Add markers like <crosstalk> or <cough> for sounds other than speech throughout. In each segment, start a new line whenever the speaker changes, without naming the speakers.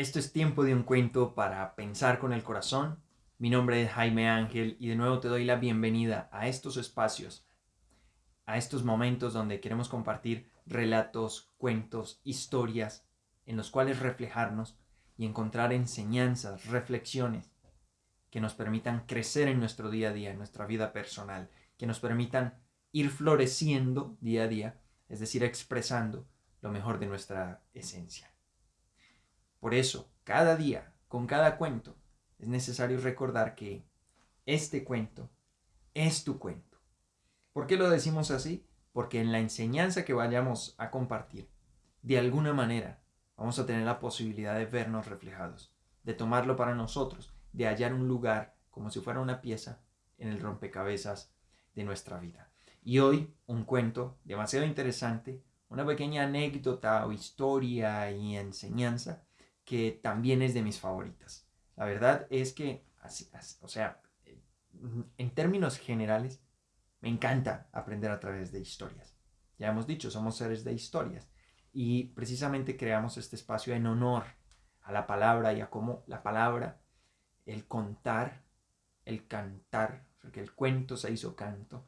Esto es tiempo de un cuento para pensar con el corazón. Mi nombre es Jaime Ángel y de nuevo te doy la bienvenida a estos espacios, a estos momentos donde queremos compartir relatos, cuentos, historias en los cuales reflejarnos y encontrar enseñanzas, reflexiones que nos permitan crecer en nuestro día a día, en nuestra vida personal, que nos permitan ir floreciendo día a día, es decir, expresando lo mejor de nuestra esencia. Por eso, cada día, con cada cuento, es necesario recordar que este cuento es tu cuento. ¿Por qué lo decimos así? Porque en la enseñanza que vayamos a compartir, de alguna manera, vamos a tener la posibilidad de vernos reflejados, de tomarlo para nosotros, de hallar un lugar como si fuera una pieza en el rompecabezas de nuestra vida. Y hoy un cuento demasiado interesante, una pequeña anécdota o historia y enseñanza que también es de mis favoritas. La verdad es que, o sea, en términos generales, me encanta aprender a través de historias. Ya hemos dicho, somos seres de historias. Y precisamente creamos este espacio en honor a la palabra y a cómo la palabra, el contar, el cantar, porque el cuento se hizo canto,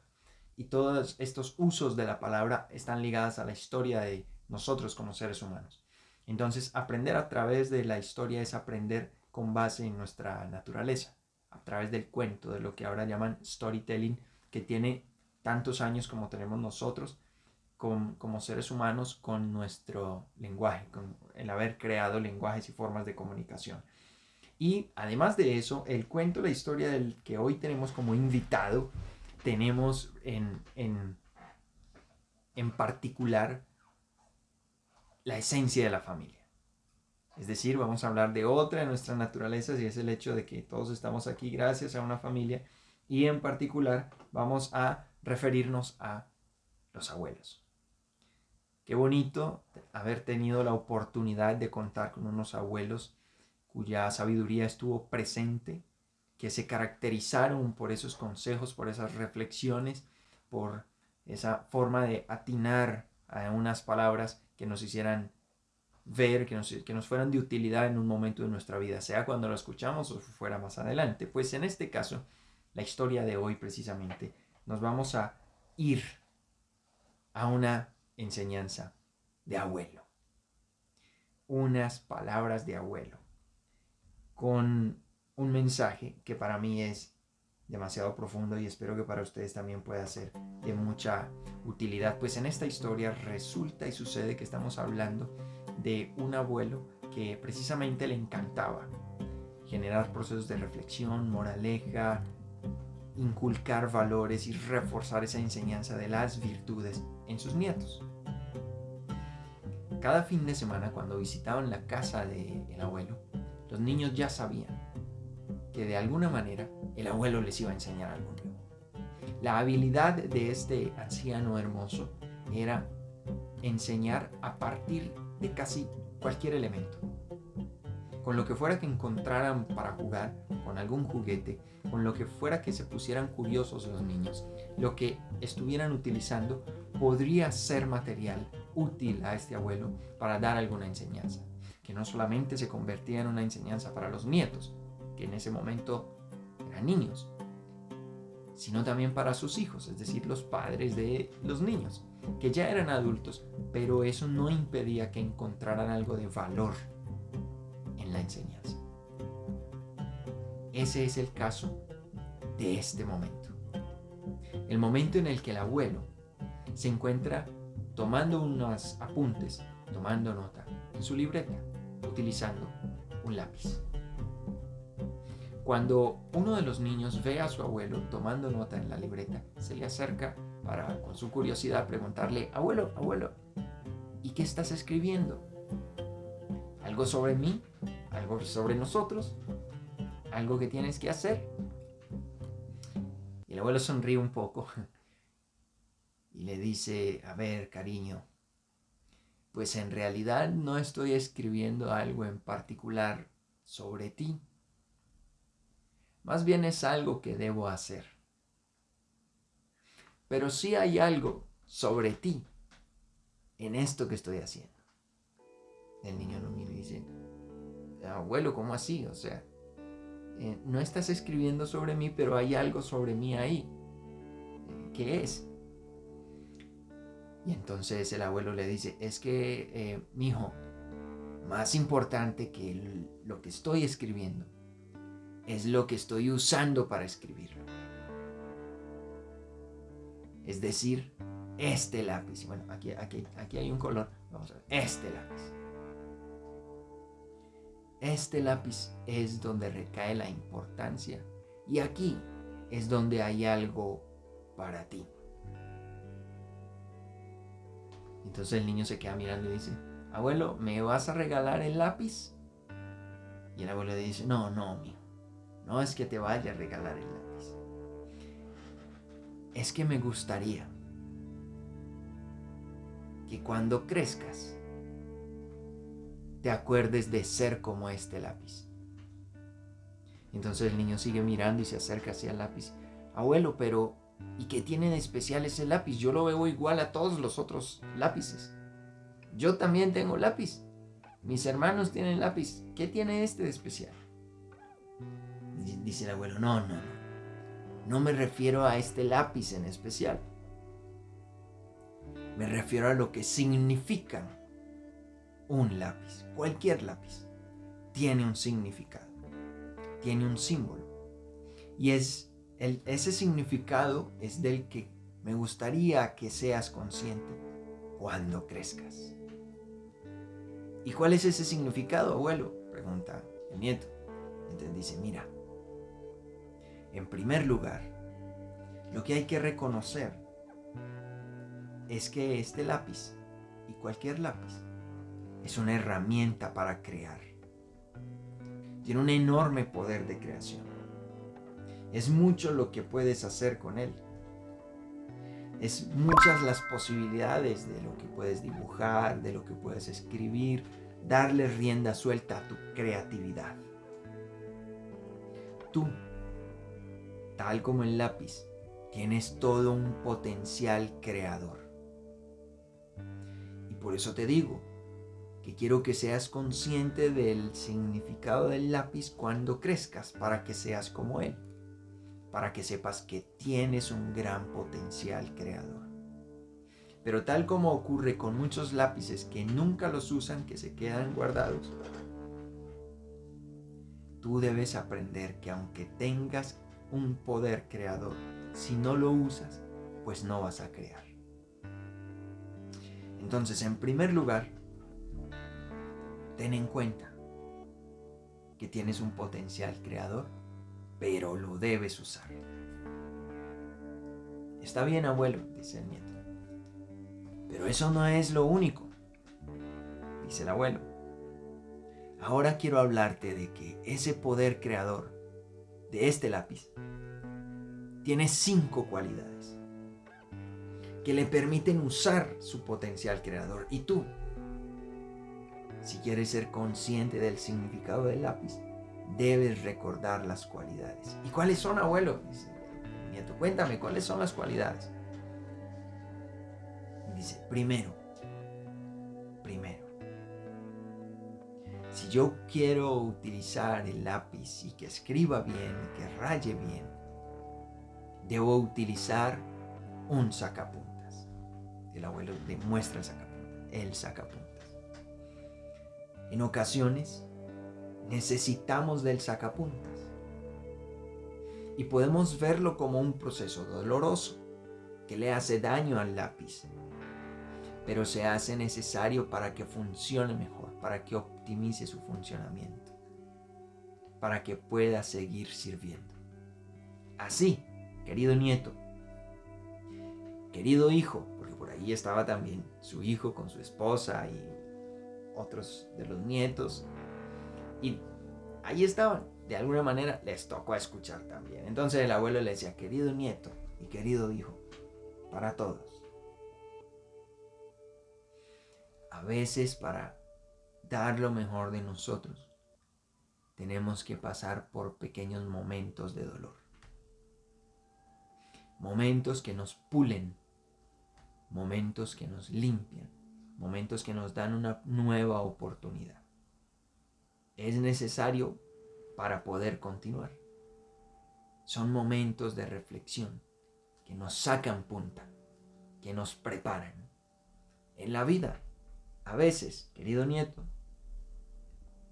y todos estos usos de la palabra están ligadas a la historia de nosotros como seres humanos. Entonces, aprender a través de la historia es aprender con base en nuestra naturaleza, a través del cuento, de lo que ahora llaman storytelling, que tiene tantos años como tenemos nosotros como seres humanos con nuestro lenguaje, con el haber creado lenguajes y formas de comunicación. Y además de eso, el cuento, la historia del que hoy tenemos como invitado, tenemos en, en, en particular la esencia de la familia. Es decir, vamos a hablar de otra de nuestras naturalezas y es el hecho de que todos estamos aquí gracias a una familia y en particular vamos a referirnos a los abuelos. Qué bonito haber tenido la oportunidad de contar con unos abuelos cuya sabiduría estuvo presente, que se caracterizaron por esos consejos, por esas reflexiones, por esa forma de atinar a unas palabras que nos hicieran ver, que nos, que nos fueran de utilidad en un momento de nuestra vida, sea cuando lo escuchamos o fuera más adelante. Pues en este caso, la historia de hoy precisamente, nos vamos a ir a una enseñanza de abuelo. Unas palabras de abuelo con un mensaje que para mí es demasiado profundo y espero que para ustedes también pueda ser de mucha utilidad. Pues en esta historia resulta y sucede que estamos hablando de un abuelo que precisamente le encantaba generar procesos de reflexión, moraleja, inculcar valores y reforzar esa enseñanza de las virtudes en sus nietos. Cada fin de semana cuando visitaban la casa del abuelo, los niños ya sabían que de alguna manera el abuelo les iba a enseñar algo nuevo. La habilidad de este anciano hermoso era enseñar a partir de casi cualquier elemento. Con lo que fuera que encontraran para jugar, con algún juguete, con lo que fuera que se pusieran curiosos los niños, lo que estuvieran utilizando podría ser material útil a este abuelo para dar alguna enseñanza, que no solamente se convertía en una enseñanza para los nietos, que en ese momento eran niños, sino también para sus hijos, es decir, los padres de los niños, que ya eran adultos, pero eso no impedía que encontraran algo de valor en la enseñanza. Ese es el caso de este momento. El momento en el que el abuelo se encuentra tomando unos apuntes, tomando nota en su libreta, utilizando un lápiz. Cuando uno de los niños ve a su abuelo tomando nota en la libreta, se le acerca para, con su curiosidad, preguntarle, abuelo, abuelo, ¿y qué estás escribiendo? ¿Algo sobre mí? ¿Algo sobre nosotros? ¿Algo que tienes que hacer? Y el abuelo sonríe un poco <laughs> y le dice, a ver, cariño, pues en realidad no estoy escribiendo algo en particular sobre ti más bien es algo que debo hacer. Pero sí hay algo sobre ti en esto que estoy haciendo. El niño lo mira y dice, abuelo, ¿cómo así? O sea, eh, no estás escribiendo sobre mí, pero hay algo sobre mí ahí. ¿Qué es? Y entonces el abuelo le dice, es que, eh, mi hijo, más importante que lo que estoy escribiendo es lo que estoy usando para escribirlo. Es decir, este lápiz. Bueno, aquí, aquí, aquí hay un color. Vamos a ver. Este lápiz. Este lápiz es donde recae la importancia. Y aquí es donde hay algo para ti. Entonces el niño se queda mirando y dice, abuelo, ¿me vas a regalar el lápiz? Y el abuelo dice, no, no, mío. No es que te vaya a regalar el lápiz. Es que me gustaría que cuando crezcas te acuerdes de ser como este lápiz. Entonces el niño sigue mirando y se acerca hacia el lápiz. Abuelo, pero ¿y qué tiene de especial ese lápiz? Yo lo veo igual a todos los otros lápices. Yo también tengo lápiz. Mis hermanos tienen lápiz. ¿Qué tiene este de especial? Dice el abuelo, no, no, no. No me refiero a este lápiz en especial. Me refiero a lo que significa un lápiz. Cualquier lápiz tiene un significado. Tiene un símbolo. Y es el, ese significado es del que me gustaría que seas consciente cuando crezcas. ¿Y cuál es ese significado, abuelo? Pregunta el nieto. Entonces dice, mira, en primer lugar, lo que hay que reconocer es que este lápiz y cualquier lápiz es una herramienta para crear. Tiene un enorme poder de creación. Es mucho lo que puedes hacer con él. Es muchas las posibilidades de lo que puedes dibujar, de lo que puedes escribir, darle rienda suelta a tu creatividad. Tal como el lápiz, tienes todo un potencial creador. Y por eso te digo que quiero que seas consciente del significado del lápiz cuando crezcas para que seas como él para que sepas que tienes un gran potencial creador. Pero tal como ocurre con muchos lápices que nunca los usan, que se quedan guardados, tú debes aprender que aunque tengas un poder creador, si no lo usas, pues no vas a crear. Entonces, en primer lugar, ten en cuenta que tienes un potencial creador pero lo debes usar. Está bien, abuelo, dice el nieto. Pero eso no es lo único, dice el abuelo. Ahora quiero hablarte de que ese poder creador de este lápiz tiene cinco cualidades que le permiten usar su potencial creador. Y tú, si quieres ser consciente del significado del lápiz, debes recordar las cualidades. ¿Y cuáles son, abuelo? Dice nieto, cuéntame, ¿cuáles son las cualidades? dice, primero, yo quiero utilizar el lápiz y que escriba bien, y que raye bien, debo utilizar un sacapuntas. El abuelo le muestra el sacapuntas, el sacapuntas. En ocasiones, necesitamos del sacapuntas. Y podemos verlo como un proceso doloroso que le hace daño al lápiz, pero se hace necesario para que funcione mejor, para que optimice su funcionamiento, para que pueda seguir sirviendo. Así, querido nieto, querido hijo, porque por ahí estaba también su hijo con su esposa y otros de los nietos, y ahí estaban. De alguna manera les tocó escuchar también. Entonces el abuelo le decía, querido nieto y querido hijo, para todos. A veces para dar lo mejor de nosotros, tenemos que pasar por pequeños momentos de dolor. Momentos que nos pulen, momentos que nos limpian, momentos que nos dan una nueva oportunidad. es necesario para poder continuar. Son momentos de reflexión que nos sacan punta, que nos preparan. En la vida, a veces, querido nieto,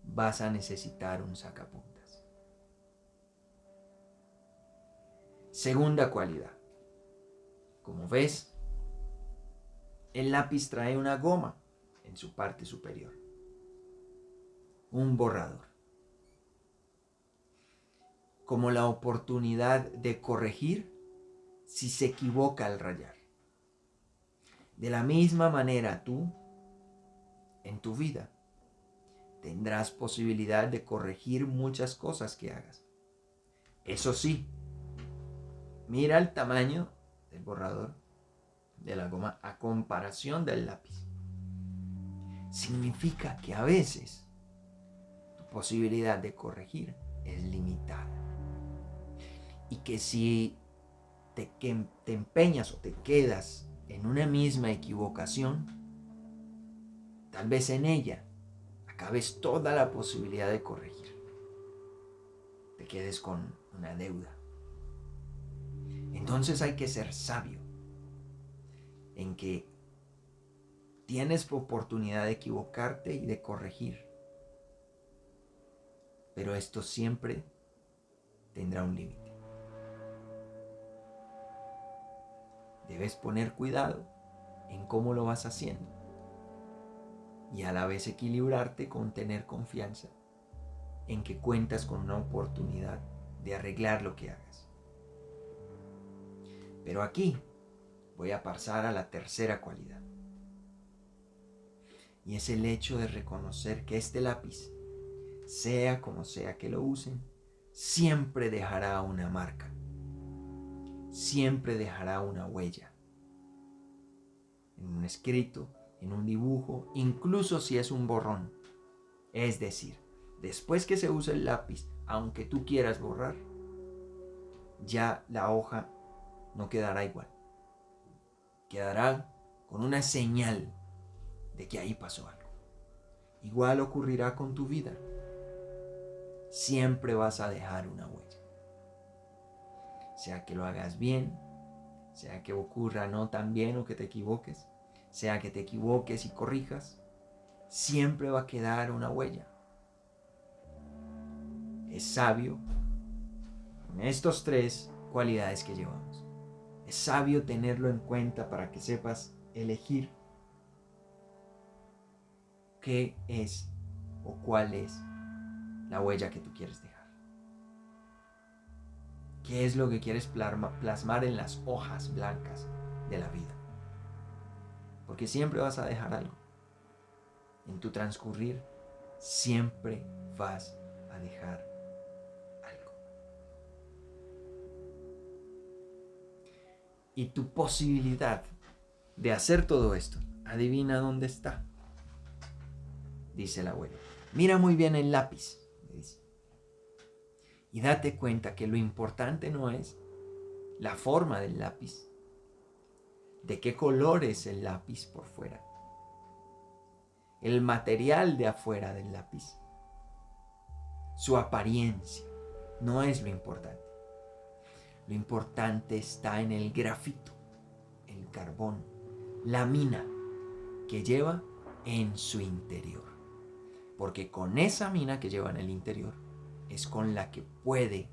vas a necesitar un sacapuntas. Segunda cualidad. Como ves, el lápiz trae una goma en su parte superior. Un borrador. Como la oportunidad de corregir si se equivoca al rayar. De la misma manera tú, en tu vida, tendrás posibilidad de corregir muchas cosas que hagas. Eso sí, mira el tamaño del borrador de la goma a comparación del lápiz. Significa que a veces tu posibilidad de corregir es limitada. Y que si te, te empeñas o te quedas en una misma equivocación, tal vez en ella acabes toda la posibilidad de corregir. Te quedes con una deuda. Entonces hay que ser sabio en que tienes oportunidad de equivocarte y de corregir. Pero esto siempre tendrá un límite. Debes poner cuidado en cómo lo vas haciendo y a la vez equilibrarte con tener confianza en que cuentas con una oportunidad de arreglar lo que hagas. Pero aquí voy a pasar a la tercera cualidad. Y es el hecho de reconocer que este lápiz, sea como sea que lo usen, siempre dejará una marca. Siempre dejará una huella. En un escrito, en un dibujo, incluso si es un borrón. Es decir, después que se use el lápiz, aunque tú quieras borrar, ya la hoja no quedará igual. Quedará con una señal de que ahí pasó algo. Igual ocurrirá con tu vida. Siempre vas a dejar una huella. Sea que lo hagas bien, sea que ocurra no tan bien o que te equivoques, sea que te equivoques y corrijas, siempre va a quedar una huella. Es sabio en estos tres cualidades que llevamos. Es sabio tenerlo en cuenta para que sepas elegir qué es o cuál es la huella que tú quieres dejar. ¿Qué es lo que quieres plasmar en las hojas blancas de la vida? Porque siempre vas a dejar algo. En tu transcurrir, siempre vas a dejar y tu posibilidad de hacer todo esto, adivina dónde está. Dice el abuelo. Mira muy bien el lápiz, dice. Y date cuenta que lo importante no es la forma del lápiz, de qué color es el lápiz por fuera, el material de afuera del lápiz, su apariencia, no es lo importante. Lo importante está en el grafito, el carbón, la mina que lleva en su interior. Porque con esa mina que lleva en el interior es con la que puede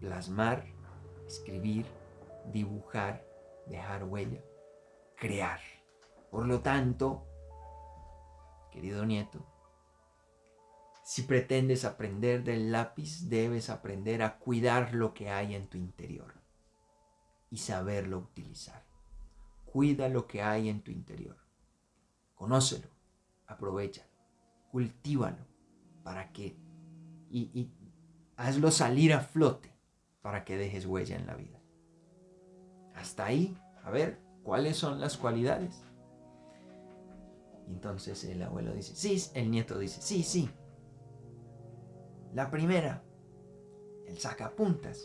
plasmar, escribir, dibujar, dejar huella, crear. Por lo tanto, querido nieto, si pretendes aprender del lápiz, debes aprender a cuidar lo que hay en tu interior y saberlo utilizar. Cuida lo que hay en tu interior. Conócelo, aprovechalo, cultívalo para que y, y hazlo salir a flote para que dejes huella en la vida. Hasta ahí, a ver, ¿cuáles son las cualidades? Entonces el abuelo dice, sí, el nieto dice, sí, sí, la primera, el sacapuntas,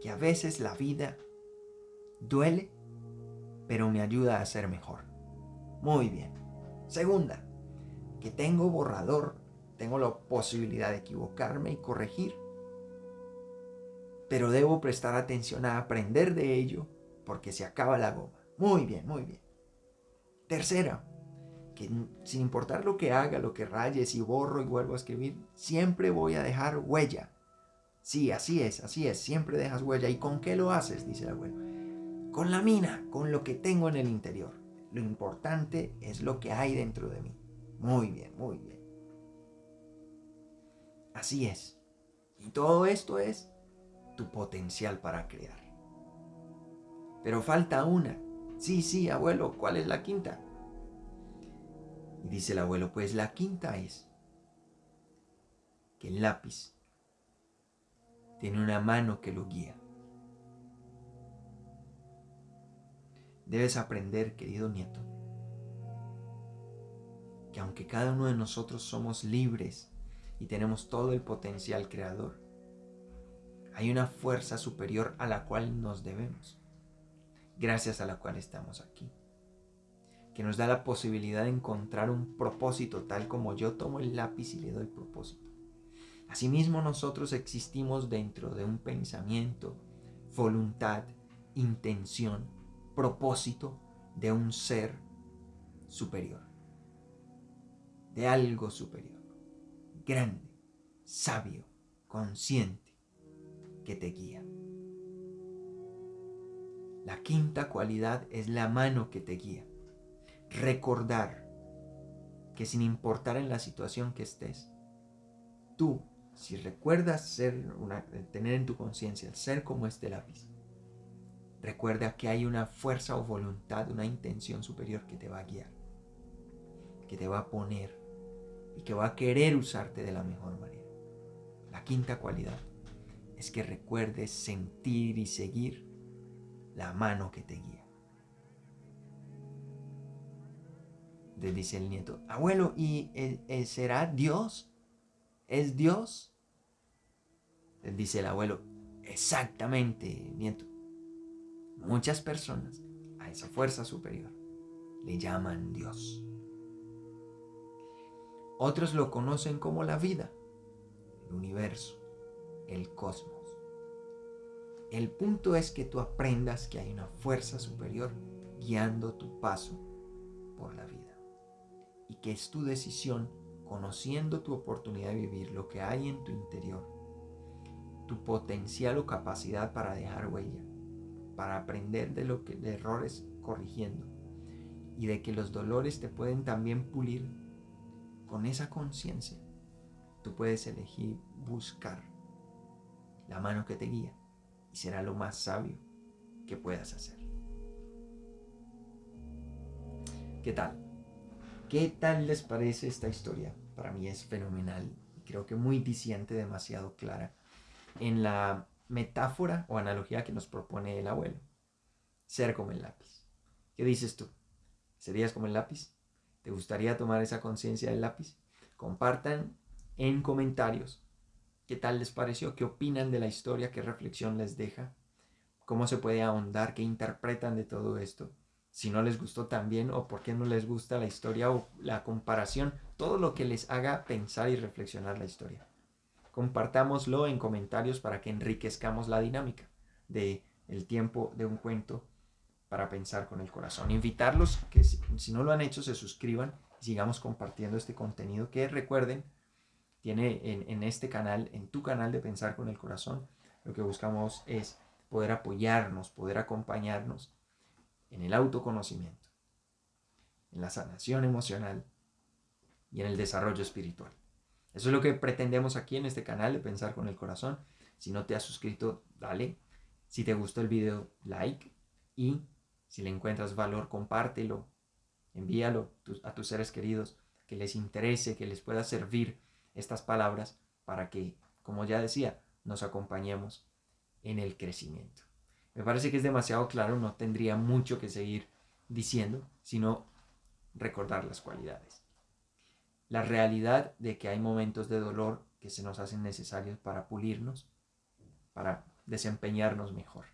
que a veces la vida duele, pero me ayuda a ser mejor. Muy bien. Segunda, que tengo borrador tengo la posibilidad de equivocarme y corregir, pero debo prestar atención a aprender de ello porque se acaba la goma. Muy bien, muy bien. Tercera, que sin importar lo que haga, lo que raye, si borro y vuelvo a escribir, siempre voy a dejar huella. Sí, así es, así es, siempre dejas huella. ¿Y con qué lo haces? Dice el abuelo. Con la mina, con lo que tengo en el interior. Lo importante es lo que hay dentro de mí. Muy bien, muy bien. Así es. Y todo esto es tu potencial para crear. Pero falta una. Sí, sí, abuelo, ¿cuál es la quinta? Y dice el abuelo, pues la quinta es que el lápiz tiene una mano que lo guía. Debes aprender, querido nieto, que aunque cada uno de nosotros somos libres y tenemos todo el potencial creador, hay una fuerza superior a la cual nos debemos, gracias a la cual estamos aquí que nos da la posibilidad de encontrar un propósito tal como yo tomo el lápiz y le doy propósito. Asimismo nosotros existimos dentro de un pensamiento, voluntad, intención, propósito de un ser superior, de algo superior, grande, sabio, consciente, que te guía. La quinta cualidad es la mano que te guía recordar que sin importar en la situación que estés, tú, si recuerdas ser una, tener en tu conciencia el ser como este lápiz, recuerda que hay una fuerza o voluntad, una intención superior que te va a guiar, que te va a poner y que va a querer usarte de la mejor manera. La quinta cualidad es que recuerdes sentir y seguir la mano que te guía. le dice el nieto, abuelo, ¿y eh, eh, será Dios? ¿Es Dios? Le dice el abuelo, exactamente, nieto. Muchas personas a esa fuerza superior le llaman Dios. Otros lo conocen como la vida, el universo, el cosmos. El punto es que tú aprendas que hay una fuerza superior guiando tu paso por la vida. Y que es tu decisión, conociendo tu oportunidad de vivir, lo que hay en tu interior, tu potencial o capacidad para dejar huella, para aprender de, lo que, de errores corrigiendo. Y de que los dolores te pueden también pulir con esa conciencia. Tú puedes elegir buscar la mano que te guía y será lo más sabio que puedas hacer. ¿Qué tal? ¿Qué tal les parece esta historia? Para mí es fenomenal creo que muy diciente, demasiado clara en la metáfora o analogía que nos propone el abuelo. Ser como el lápiz. ¿Qué dices tú? ¿Serías como el lápiz? ¿Te gustaría tomar esa conciencia del lápiz? Compartan en comentarios qué tal les pareció, qué opinan de la historia, qué reflexión les deja, cómo se puede ahondar, qué interpretan de todo esto si no les gustó también o por qué no les gusta la historia o la comparación, todo lo que les haga pensar y reflexionar la historia. Compartámoslo en comentarios para que enriquezcamos la dinámica de el tiempo de un cuento para pensar con el corazón. Invitarlos que si, no lo han hecho se suscriban y sigamos compartiendo este contenido. Que recuerden tiene en, en este canal, en tu canal de pensar con el corazón, lo que buscamos es poder apoyarnos, poder acompañarnos en el autoconocimiento, en la sanación emocional y en el desarrollo espiritual. Eso es lo que pretendemos aquí en este canal de Pensar con el Corazón. Si no te has suscrito, dale. Si te gustó el video, like. Y si le encuentras valor, compártelo. Envíalo a tus seres queridos que les interese, que les pueda servir estas palabras para que, como ya decía, nos acompañemos en el crecimiento. Me parece que es demasiado claro, no tendría mucho que seguir diciendo, sino recordar las cualidades. La realidad de que hay momentos de dolor que se nos hacen necesarios para pulirnos, para desempeñarnos mejor.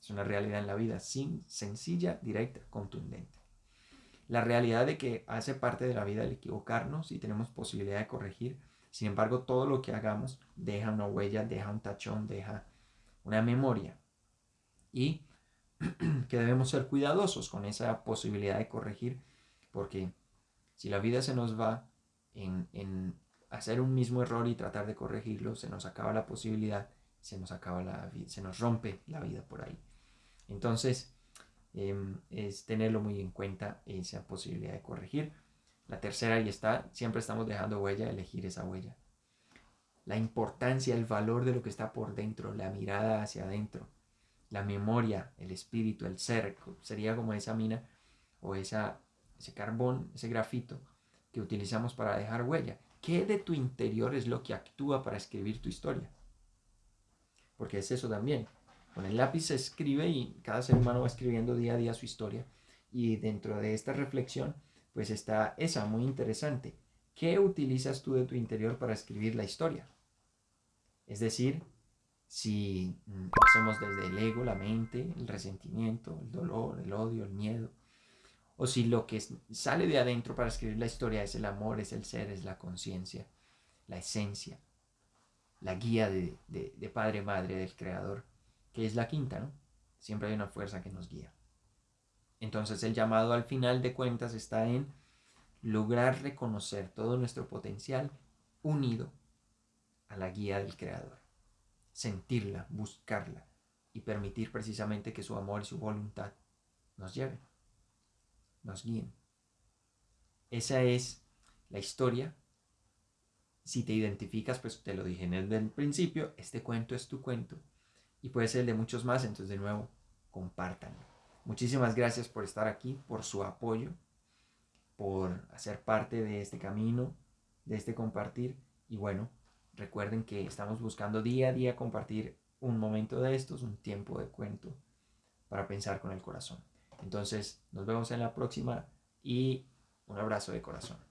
Es una realidad en la vida, sin, sencilla, directa, contundente. La realidad de que hace parte de la vida el equivocarnos y tenemos posibilidad de corregir. Sin embargo, todo lo que hagamos deja una huella, deja un tachón, deja una memoria. Y <clears throat> que debemos ser cuidadosos con esa posibilidad de corregir, porque si la vida se nos va en, en hacer un mismo error y tratar de corregirlo, se nos acaba la posibilidad, se nos acaba la se nos rompe la vida por ahí. Entonces, em, es tenerlo muy en cuenta esa posibilidad de corregir. La tercera, ahí está, siempre estamos dejando huella, elegir esa huella. La importancia, el valor de lo que está por dentro, la mirada hacia adentro, la memoria, el espíritu, el ser, sería como esa mina o esa, ese carbón, ese grafito que utilizamos para dejar huella. ¿Qué de tu interior es lo que actúa para escribir tu historia? Porque es eso también. Con el lápiz se escribe y cada ser humano va escribiendo día a día su historia. Y dentro de esta reflexión, pues está esa muy interesante. ¿Qué utilizas tú de tu interior para escribir la historia? Es decir, si mm, hacemos desde el ego, la mente, el resentimiento, el dolor, el odio, el miedo, o si lo que sale de adentro para escribir la historia es el amor, es el ser, es la conciencia, la esencia, la guía de, de, de padre, madre, del creador que es la quinta, ¿no? Siempre hay una fuerza que nos guía. Entonces el llamado al final de cuentas está en lograr reconocer todo nuestro potencial unido a la guía del Creador. Sentirla, buscarla y permitir precisamente que su amor y su voluntad nos lleven, nos guíen. Esa es la historia. Si te identificas, pues te lo dije en el principio, este cuento es tu cuento y puede ser el de muchos más. Entonces, de nuevo, compartan. Muchísimas gracias por estar aquí, por su apoyo, por hacer parte de este camino, de este compartir. Y bueno, recuerden que estamos buscando día a día compartir un momento de estos, un tiempo de cuento para pensar con el corazón. Entonces, nos vemos en la próxima y un abrazo de corazón.